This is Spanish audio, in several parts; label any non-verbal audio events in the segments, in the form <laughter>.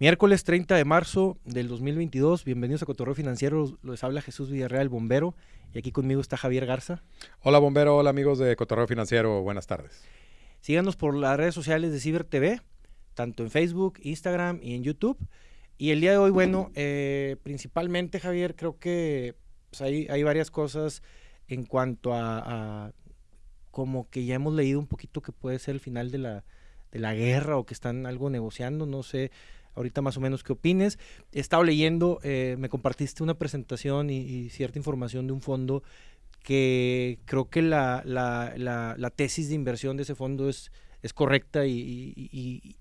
Miércoles 30 de marzo del 2022, bienvenidos a Cotorreo Financiero, les habla Jesús Villarreal, bombero, y aquí conmigo está Javier Garza. Hola bombero, hola amigos de Cotorreo Financiero, buenas tardes. Síganos por las redes sociales de Ciber TV, tanto en Facebook, Instagram y en YouTube. Y el día de hoy, bueno, eh, principalmente Javier, creo que pues, hay, hay, varias cosas en cuanto a, a, como que ya hemos leído un poquito que puede ser el final de la, de la guerra o que están algo negociando, no sé ahorita más o menos qué opines. He estado leyendo, eh, me compartiste una presentación y, cierta información de un fondo que creo que la, la, la, tesis de inversión de ese fondo es, es correcta y, y,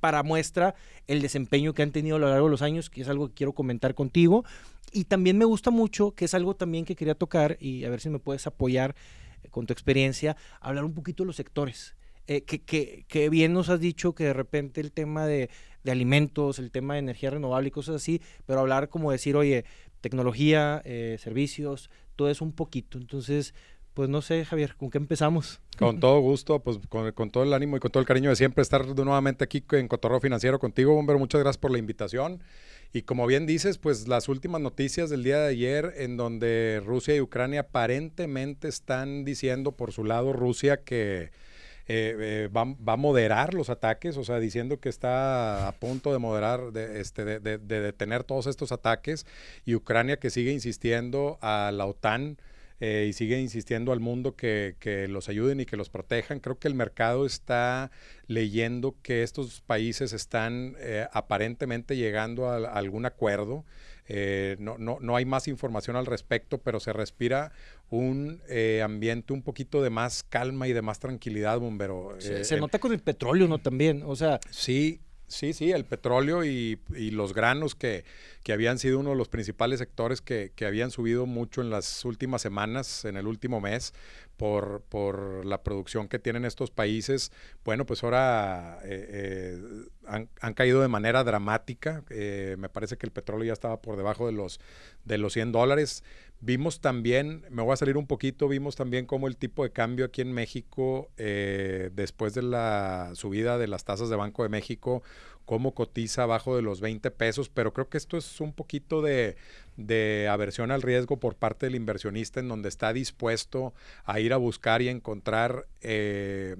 para muestra el desempeño que han tenido a lo largo de los años, que es algo que quiero comentar contigo. Y también me gusta mucho, que es algo también que quería tocar y a ver si me puedes apoyar eh, con tu experiencia, hablar un poquito de los sectores. Eh, que, que, que, bien nos has dicho que de repente el tema de, de alimentos, el tema de energía renovable y cosas así, pero hablar como decir, oye, tecnología, eh, servicios, todo eso un poquito. Entonces, pues no sé, Javier, ¿con qué empezamos? Con todo gusto, pues con, con, todo el ánimo y con todo el cariño de siempre estar nuevamente aquí en Cotorreo Financiero contigo, Bombero. Muchas gracias por la invitación. Y como bien dices, pues las últimas noticias del día de ayer, en donde Rusia y Ucrania aparentemente están diciendo por su lado Rusia que eh, eh, va, a moderar los ataques, o sea, diciendo que está a punto de moderar, de, este, de, detener todos estos ataques, y Ucrania que sigue insistiendo a la OTAN. Eh, y sigue insistiendo al mundo que, los ayuden y que los protejan. Creo que el mercado está leyendo que estos países están aparentemente llegando a, algún acuerdo. No, no, no, hay más información al respecto, pero se respira un eh, ambiente un poquito de más calma y de más tranquilidad, bombero. Se, eh, nota con el petróleo, ¿no? También, o sea. Sí, sí, sí, el petróleo y, los granos que, que, habían sido uno de los principales sectores que, que, habían subido mucho en las últimas semanas, en el último mes, por, por la producción que tienen estos países, bueno, pues ahora eh, han, han, caído de manera dramática. me parece que el petróleo ya estaba por debajo de los, de los 100 dólares. Vimos también, me voy a salir un poquito, vimos también cómo el tipo de cambio aquí en México, eh, después de la subida de las tasas de Banco de México, cómo cotiza abajo de los 20 pesos, pero creo que esto es un poquito de, de aversión al riesgo por parte del inversionista en donde está dispuesto a ir a buscar y encontrar eh,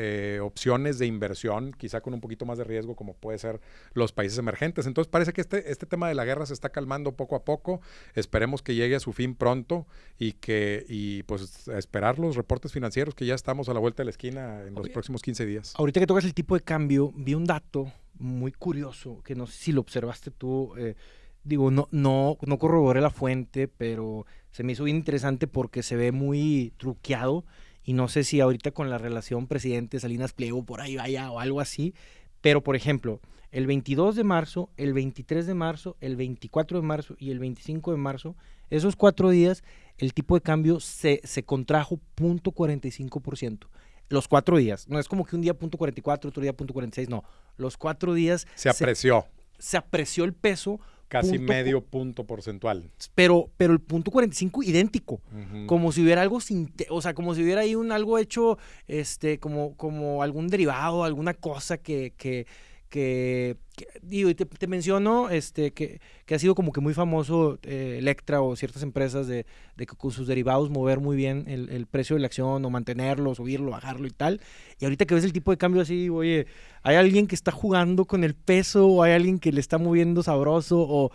eh, opciones de inversión, quizá con un poquito más de riesgo, como puede ser los países emergentes. Entonces parece que este, este tema de la guerra se está calmando poco a poco. Esperemos que llegue a su fin pronto y que, y pues esperar los reportes financieros que ya estamos a la vuelta de la esquina en los próximos 15 días. Ahorita que tocas el tipo de cambio, vi un dato muy curioso, que no sé si lo observaste tú. Eh, digo, no, no, no corroboré la fuente, pero se me hizo bien interesante porque se ve muy truqueado y no sé si ahorita con la relación presidente Salinas Pliego por ahí vaya o algo así, pero por ejemplo, el 22 de marzo, el 23 de marzo, el 24 de marzo y el 25 de marzo, esos cuatro días, el tipo de cambio se, se contrajo 0.45%. Los cuatro días. No es como que un día punto .44, otro día punto .46, no. Los cuatro días... Se apreció. Se, se apreció el peso Casi medio punto porcentual. Pero, pero el punto 45 idéntico. Como si hubiera algo sin, o sea, como si hubiera ahí un algo hecho, este, como, como algún derivado, alguna cosa que, que, que, digo, y te, menciono este, que, que, ha sido como que muy famoso eh, Electra o ciertas empresas de, de, que con sus derivados mover muy bien el, el, precio de la acción o mantenerlo, subirlo, bajarlo y tal. Y ahorita que ves el tipo de cambio así, oye, hay alguien que está jugando con el peso o hay alguien que le está moviendo sabroso o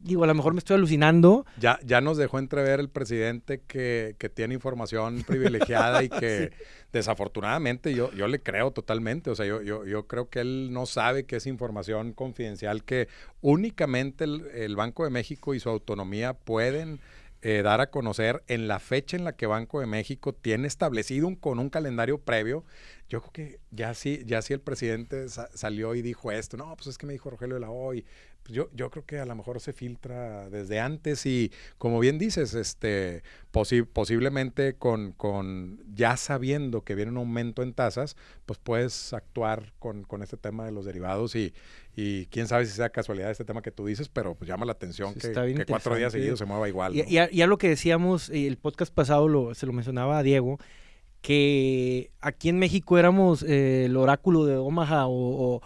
digo, a lo mejor me estoy alucinando. Ya, ya nos dejó entrever el presidente que, que tiene información <laughs> privilegiada y que desafortunadamente yo, yo le creo totalmente. O sea, yo, yo, yo creo que él no sabe que es información confidencial que únicamente el, el Banco de México y su autonomía pueden eh, dar a conocer en la fecha en la que Banco de México tiene establecido un, con un calendario previo. Yo creo que ya sí, ya sí el presidente salió y dijo esto. No, pues es que me dijo Rogelio de la hoy pues yo, yo creo que a lo mejor se filtra desde antes y como bien dices, este, posiblemente con, con, ya sabiendo que viene un aumento en tasas, pues puedes actuar con, con este tema de los derivados y, y quién sabe si sea casualidad este tema que tú dices, pero pues llama la atención que, que, cuatro días seguidos se mueva igual. Y, ya, lo que decíamos, el podcast pasado lo, se lo mencionaba a Diego, que aquí en México éramos eh, el oráculo de Omaha o,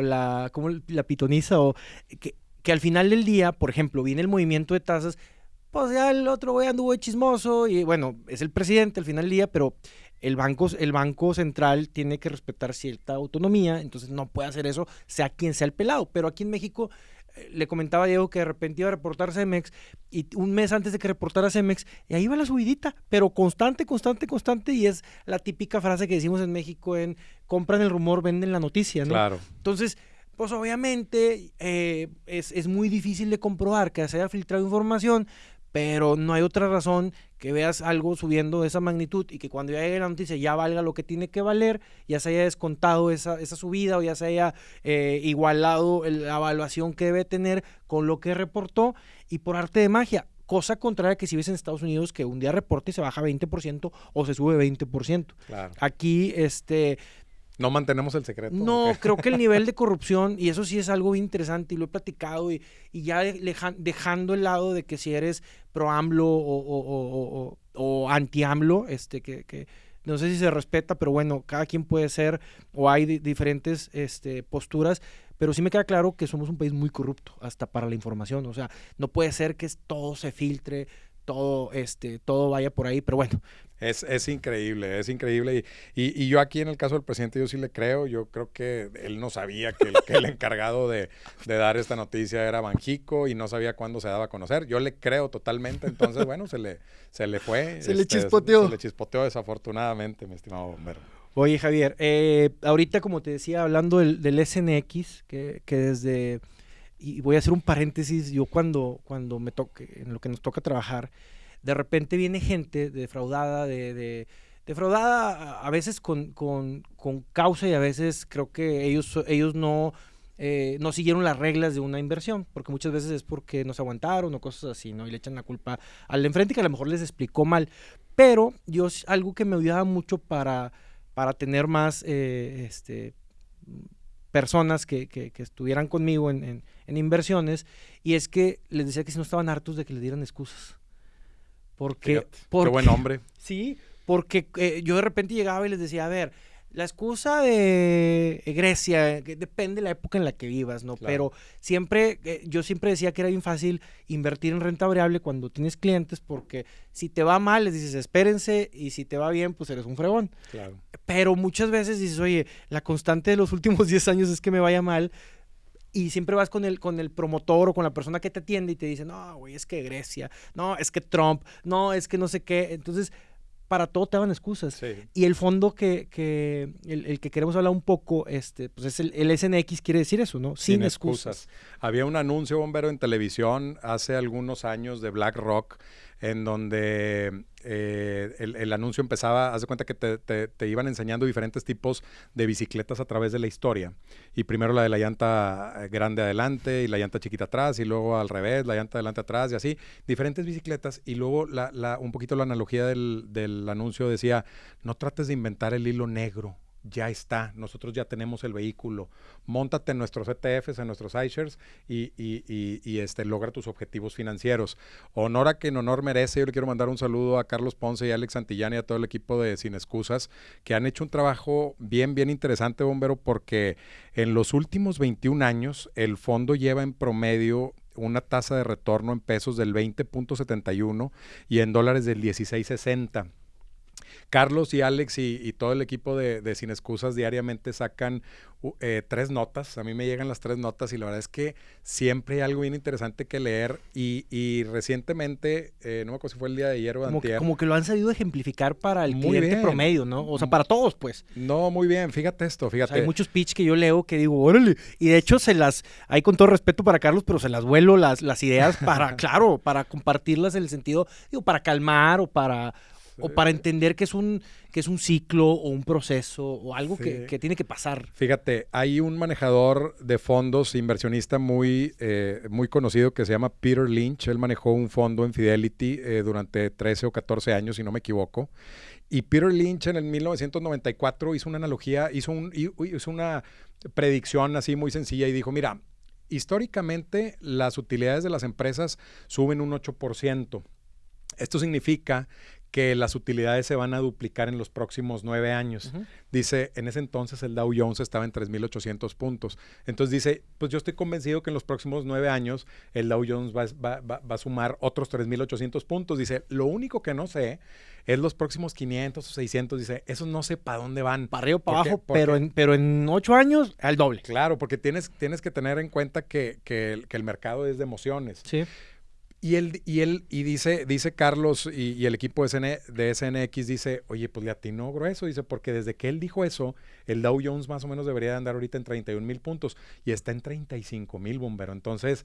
la, como la pitoniza, o que, que, al final del día, por ejemplo, viene el movimiento de tasas, pues ya el otro güey anduvo chismoso y bueno, es el presidente al final del día, pero el banco, el banco central tiene que respetar cierta autonomía, entonces no puede hacer eso, sea quien sea el pelado. Pero aquí en México le comentaba a Diego que de repente iba a reportar Cemex y un mes antes de que reportara Cemex, y ahí va la subidita, pero constante, constante, constante, y es la típica frase que decimos en México en compran el rumor, venden la noticia, ¿no? Claro. Entonces, pues obviamente eh, es, es, muy difícil de comprobar que se haya filtrado información, pero no hay otra razón que veas algo subiendo de esa magnitud y que cuando ya llegue la noticia ya valga lo que tiene que valer, ya se haya descontado esa, esa subida o ya se haya eh, igualado la evaluación que debe tener con lo que reportó y por arte de magia. Cosa contraria que si ves en Estados Unidos que un día reporte y se baja 20% o se sube 20%. Aquí, este, no mantenemos el secreto. No, creo que el nivel <laughs> de corrupción, y eso sí es algo interesante, y lo he platicado, y, y ya dejando el lado de que si eres pro AMLO o, o, anti AMLO, este, que, que, no sé si se respeta, pero bueno, cada quien puede ser, o hay diferentes este, posturas, pero sí me queda claro que somos un país muy corrupto, hasta para la información, o sea, no puede ser que todo se filtre, todo, este, todo vaya por ahí, pero bueno. Es, es increíble, es increíble. Y, y, yo aquí en el caso del presidente, yo sí le creo, yo creo que él no sabía que el, que el <laughs> encargado de, de, dar esta noticia era Banjico y no sabía cuándo se daba a conocer. Yo le creo totalmente, entonces <laughs> bueno, se le, se le fue. Se le este, chispoteó. Se le chispoteó desafortunadamente, mi estimado bombero. Oye, Javier, eh, ahorita como te decía, hablando del, del SNX, que, que desde y voy a hacer un paréntesis, yo cuando, cuando me toque, en lo que nos toca trabajar, de repente viene gente defraudada, de, de defraudada a veces con, con, con, causa y a veces creo que ellos, ellos no, eh, no siguieron las reglas de una inversión, porque muchas veces es porque no se aguantaron o cosas así, ¿no? Y le echan la culpa al enfrente que a lo mejor les explicó mal. Pero yo, algo que me ayudaba mucho para, para tener más, eh, este, personas que, que, estuvieran conmigo en, en, inversiones y es que les decía que si no estaban hartos de que les dieran excusas. Porque, qué buen hombre. <laughs> Sí, porque eh, yo de repente llegaba y les decía, a ver, la excusa de Grecia, que depende de la época en la que vivas, ¿no? Pero siempre, eh, yo siempre decía que era bien fácil invertir en renta variable cuando tienes clientes, porque si te va mal, les dices, espérense, y si te va bien, pues eres un fregón. Claro. Pero muchas veces dices, oye, la constante de los últimos <laughs> 10 años es que me vaya mal, y siempre vas con el, con el promotor o con la persona que te atiende y te dice, no, güey, es que Grecia, no, es que Trump, no, es que no sé qué. Entonces, para todo te daban excusas. Y el fondo que, que el, que queremos hablar un poco, este, pues es el, el SNX quiere decir eso, ¿no? Sin, excusas. Había un anuncio bombero en televisión hace algunos años de BlackRock en donde eh, el, anuncio empezaba, haz de cuenta que te, iban enseñando diferentes tipos de bicicletas a través de la historia. Y primero la de la llanta eh, grande adelante y la llanta chiquita atrás, y luego al revés, la llanta adelante atrás, y así, diferentes bicicletas. Y luego la, un poquito la analogía del anuncio decía, no trates de inventar el hilo negro ya está, nosotros ya tenemos el vehículo, montate en nuestros ETFs, en nuestros iShares y, y, y, este, logra tus objetivos financieros. Honor a quien honor merece, yo le quiero mandar un saludo a Carlos Ponce y a Alex Santillán y a todo el equipo de Sin Excusas, que han hecho un trabajo bien, bien interesante, Bombero, porque en los últimos 21 años el fondo lleva en promedio una tasa de retorno en pesos del 20.71 y en dólares del 16.60 Carlos y Alex y, todo el equipo de, Sin Excusas diariamente sacan eh, tres notas. A mí me llegan las tres notas y la verdad es que siempre hay algo bien interesante que leer. Y, recientemente, eh, no me acuerdo si fue el día de ayer o como que, como que lo han sabido ejemplificar para el cliente promedio, ¿no? O sea, para todos, pues. No, muy bien. Fíjate esto, fíjate. hay muchos pitch que yo leo que digo, órale. Y de hecho se las, hay con todo respeto para Carlos, pero se las vuelo las, las ideas para, <laughs> claro, para compartirlas en el sentido, digo, para calmar o para o para entender que es un, que es un ciclo o un proceso o algo que, tiene que pasar. Fíjate, hay un manejador de fondos, inversionista muy, eh, muy conocido que se llama Peter Lynch. Él manejó un fondo en Fidelity eh, durante 13 o 14 años, si no me equivoco. Y Peter Lynch en el 1994 hizo una analogía, hizo, un, hizo una predicción así muy sencilla y dijo, mira, históricamente las utilidades de las empresas suben un 8%. Esto significa que las utilidades se van a duplicar en los próximos nueve años. Dice, en ese entonces el Dow Jones estaba en 3.800 puntos. Entonces dice, pues yo estoy convencido que en los próximos nueve años el Dow Jones va, a sumar otros 3.800 puntos. Dice, lo único que no sé es los próximos 500 o 600. Dice, esos no sé para dónde van. Para arriba o para abajo, pero, en, pero en ocho años al doble. Claro, porque tienes, tienes que tener en cuenta que, que, el, que el mercado es de emociones. Sí. Y él, y él, y dice, dice Carlos y, el equipo de, de, SNX dice, oye, pues le atinó grueso, dice, porque desde que él dijo eso, el Dow Jones más o menos debería de andar ahorita en 31 mil puntos y está en 35 mil, bombero. Entonces,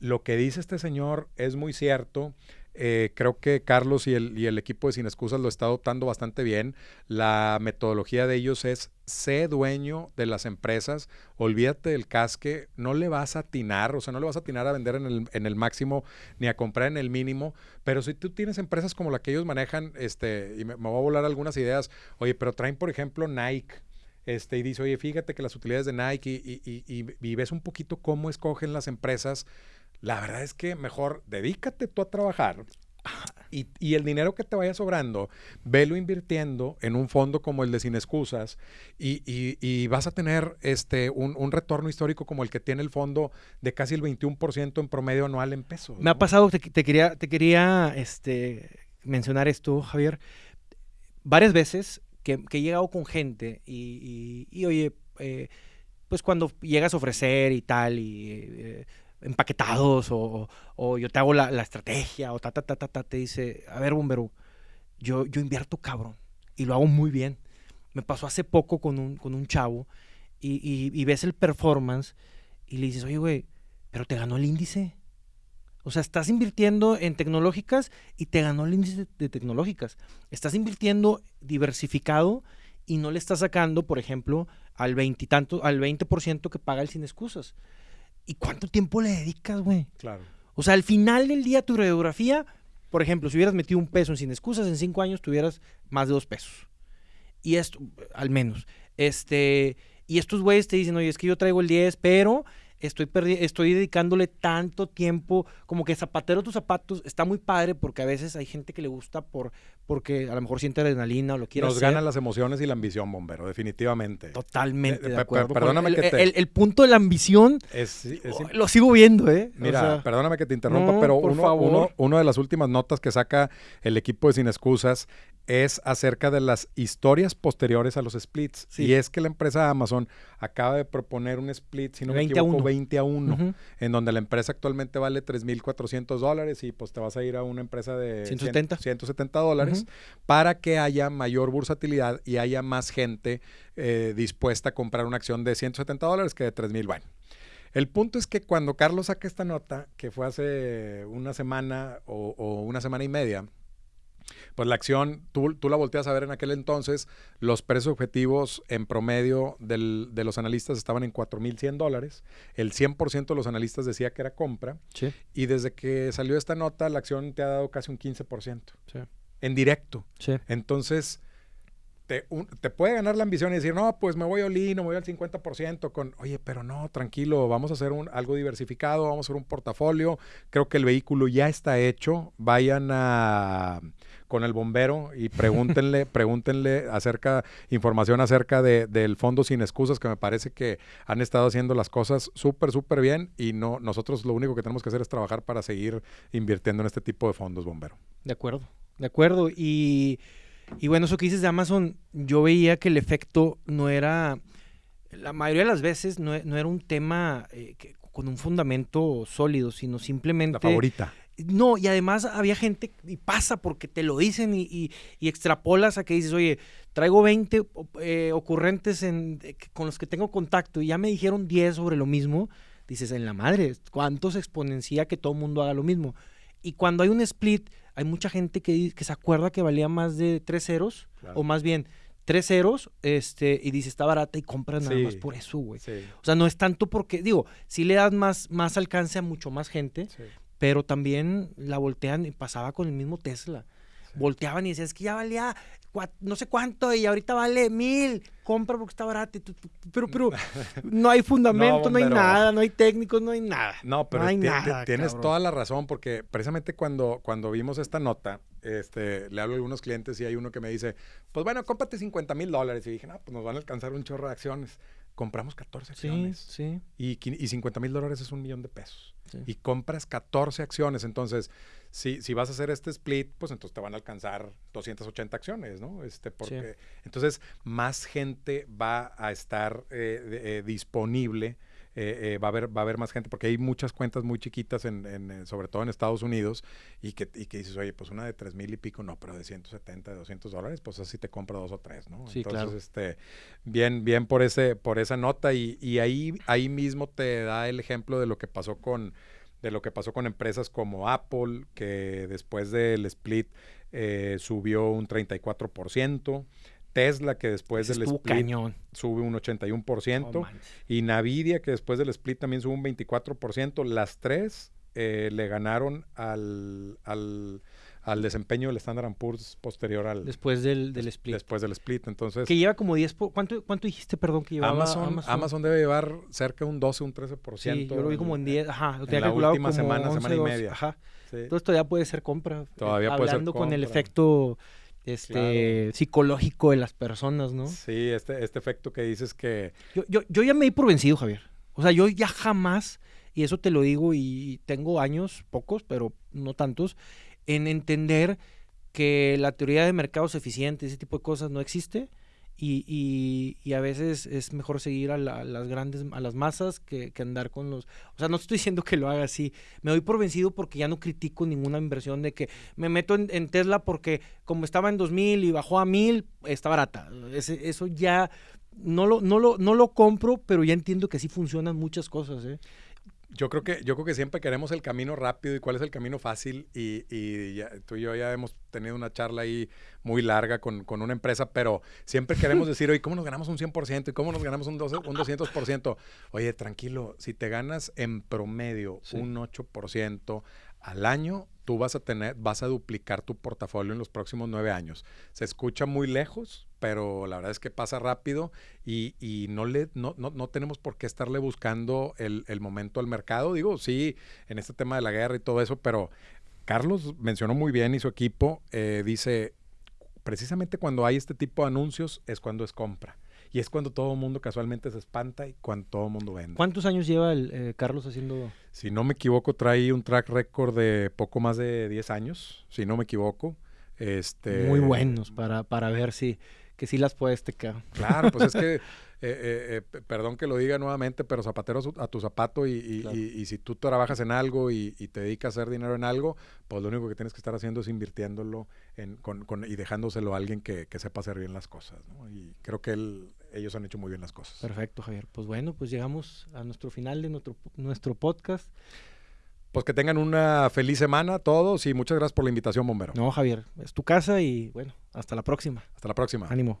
lo que dice este señor es muy cierto. Eh, creo que Carlos y el, y el, equipo de Sin Excusas lo está adoptando bastante bien. La metodología de ellos es sé dueño de las empresas, olvídate del casque, no le vas a atinar, o sea, no le vas a atinar a vender en el, en el máximo ni a comprar en el mínimo, pero si tú tienes empresas como la que ellos manejan, este, y me, voy a volar algunas ideas, oye, pero traen, por ejemplo, Nike, este, y dice, oye, fíjate que las utilidades de Nike y, y, y, y, ves un poquito cómo escogen las empresas, la verdad es que mejor dedícate tú a trabajar y, el dinero que te vaya sobrando, velo invirtiendo en un fondo como el de Sin Excusas y, vas a tener este, un, retorno histórico como el que tiene el fondo de casi el 21% en promedio anual en pesos. Me ha pasado, te, quería, te quería este, mencionar esto, Javier, varias veces que, he llegado con gente y, oye, eh, pues cuando llegas a ofrecer y tal, y... Eh, empaquetados o, o, yo te hago la, la, estrategia o ta, ta, ta, ta, ta, te dice, a ver, bombero, yo, yo invierto cabrón y lo hago muy bien. Me pasó hace poco con un, con un chavo y, y, ves el performance y le dices, oye, güey, pero te ganó el índice. O sea, estás invirtiendo en tecnológicas y te ganó el índice de tecnológicas. Estás invirtiendo diversificado y no le estás sacando, por ejemplo, al 20 tanto, al 20% que paga el sin excusas. ¿Y cuánto tiempo le dedicas, güey? Claro. O sea, al final del día, tu radiografía, por ejemplo, si hubieras metido un peso en sin excusas, en cinco años tuvieras más de dos pesos. Y esto, al menos. Este, y estos güeyes te dicen, oye, es que yo traigo el 10, pero estoy, estoy dedicándole tanto tiempo, como que zapatero tus zapatos, está muy padre porque a veces hay gente que le gusta por porque a lo mejor siente adrenalina o lo quiere Nos ganan las emociones y la ambición, bombero, definitivamente. Totalmente eh, de acuerdo. Perdóname el, que te... el, punto de la ambición oh, lo sigo viendo, ¿eh? Mira, perdóname que te interrumpa, pero uno, uno, uno de las últimas notas que saca el equipo de Sin Excusas es acerca de las historias posteriores a los splits. Y es que la empresa Amazon acaba de proponer un split, si no me equivoco, 20 a 1, en donde la empresa actualmente vale 3.400 dólares y pues te vas a ir a una empresa de 170, 170 dólares para que haya mayor bursatilidad y haya más gente eh, dispuesta a comprar una acción de 170 dólares que de 3.000. Bueno. El punto es que cuando Carlos saca esta nota, que fue hace una semana o una semana y media, pues la acción, tú, tú, la volteas a ver en aquel entonces, los precios objetivos en promedio del, de los analistas estaban en 4.100 dólares, el 100% de los analistas decía que era compra, y desde que salió esta nota, la acción te ha dado casi un 15%, en directo. Entonces, te, te, puede ganar la ambición y decir, no, pues me voy a Olin, me voy al 50% con, oye, pero no, tranquilo, vamos a hacer un, algo diversificado, vamos a hacer un portafolio, creo que el vehículo ya está hecho, vayan a con el bombero y <laughs> pregúntenle, pregúntenle acerca, información acerca de, del fondo sin excusas, que me parece que han estado haciendo las cosas súper, súper bien y no, nosotros lo único que tenemos que hacer es trabajar para seguir invirtiendo en este tipo de fondos, bombero. De acuerdo, de acuerdo. Y, y bueno, eso que dices de Amazon, yo veía que el efecto no era, la mayoría de las veces no, era un tema eh, con un fundamento sólido, sino simplemente... La favorita no, y además había gente, y pasa porque te lo dicen y, extrapolas a que dices, oye, traigo 20 eh, ocurrentes en, con los que tengo contacto y ya me dijeron 10 sobre lo mismo. Dices, en la madre, ¿cuánto se exponencia que todo el mundo haga lo mismo? Y cuando hay un split, hay mucha gente que, que se acuerda que valía más de 3 ceros, o más bien tres ceros, este, y dice está barata y compras nada más por eso, güey. O sea, no es tanto porque, digo, si le das más, más alcance a mucho más gente, pero también la voltean y pasaba con el mismo Tesla. Volteaban y decían, es que ya valía no sé cuánto y ahorita vale mil, compra porque está barato. Pero, pero <laughs> no hay fundamento, no, hay nada, no hay técnicos, no hay nada. No, pero tienes toda la razón porque precisamente cuando, cuando vimos esta nota, este, le hablo a algunos clientes y hay uno que me dice, pues bueno, cómprate 50 mil dólares. Y dije, no, pues nos van a alcanzar un chorro de acciones. Compramos 14 acciones. Sí, Y, qui- y 50 mil dólares es un millón de pesos. sí. Y compras 14 acciones. Entonces, si, si vas a hacer este split, pues entonces te van a alcanzar 280 acciones, ¿no? Este, porque, Entonces, más gente va a estar eh, eh, disponible. Eh, eh, va, a haber, va a haber más gente, porque hay muchas cuentas muy chiquitas, en, en, eh, sobre todo en Estados Unidos, y que, y que dices, oye, pues una de 3 mil y pico, no, pero de 170, de 200 dólares, pues así te compra dos o tres, ¿no? Sí, Entonces, claro. este, bien, bien por, ese, por esa nota, y, y ahí, ahí mismo te da el ejemplo de lo que pasó con de lo que pasó con empresas como Apple, que después del split eh, subió un 34%, Tesla, que después del split cañón. sube un 81%, No manches. y Nvidia, que después del split también sube un 24%. Las tres eh, le ganaron al, al, al desempeño del Standard Poor's posterior al Después del, split. después del split. Entonces, Que lleva como 10... po- ¿Cuánto, ¿Cuánto dijiste, perdón, que llevaba Amazon, Amazon, debe llevar cerca de un 12, un 13%. Sí, yo lo vi como en 10, ajá, lo en la última como semana, 11, semana y 12, media. Ajá. Sí. Entonces todavía puede ser compra. eh, Todavía puede ser Hablando con el compra. efecto este psicológico de las personas, ¿no? Sí, este, este efecto que dices que Yo, yo, yo ya me di por vencido, Javier. O sea, yo ya jamás, y eso te lo digo, y tengo años, pocos, pero no tantos, en entender que la teoría de mercados eficientes, ese tipo de cosas no existe. Y, y- y a veces es mejor seguir a, la- las grandes, a las masas que, que andar con los... O sea, no estoy diciendo que lo haga así. Me doy por vencido porque ya no critico ninguna inversión de que me meto en, Tesla porque como estaba en 2000 y bajó a 1000, está barata. Ese- eso ya no lo, no, lo, no lo compro, pero ya entiendo que sí funcionan muchas cosas. ¿eh? Yo creo que yo creo que siempre queremos el camino rápido y cuál es el camino fácil y, y ya- tú y yo ya hemos tenido una charla ahí muy larga con, con una empresa, pero siempre queremos <laughs> decir, oye, ¿cómo nos ganamos un 100% y cómo nos ganamos un, 12 un 200%? Oye, tranquilo, si te ganas en promedio Sí. un 8% al año, tú vas a tener, vas a duplicar tu portafolio en los próximos nueve años. Se escucha muy lejos, pero la verdad es que pasa rápido y, y no, le, no, no, no tenemos por qué estarle buscando el, el momento al mercado. Digo, sí, en este tema de la guerra y todo eso, pero Carlos mencionó muy bien y su equipo eh, dice, precisamente cuando hay este tipo de anuncios es cuando es compra. Y es cuando todo el mundo casualmente se espanta y cuando todo el mundo vende. ¿Cuántos años lleva el, eh, Carlos haciendo...? Si no me equivoco, trae un track record de poco más de 10 años, si no me equivoco. Este, Muy buenos para, para ver si que sí las puedes tecar. Claro, pues es que, <laughs> eh, eh, eh, perdón que lo diga nuevamente, pero zapatero a tu zapato y, y- Claro. y- y si tú trabajas en algo y, y te dedicas a hacer dinero en algo, pues lo único que tienes que estar haciendo es invirtiéndolo en, con, con- y dejándoselo a alguien que, que sepa hacer bien las cosas. ¿no? Y creo que él- ellos han hecho muy bien las cosas. Perfecto, Javier. Pues bueno, pues llegamos a nuestro final de nuestro, nuestro podcast. Pues que tengan una feliz semana todos y muchas gracias por la invitación, Bombero. No, Javier, es tu casa y bueno, hasta la próxima. Hasta la próxima. Ánimo.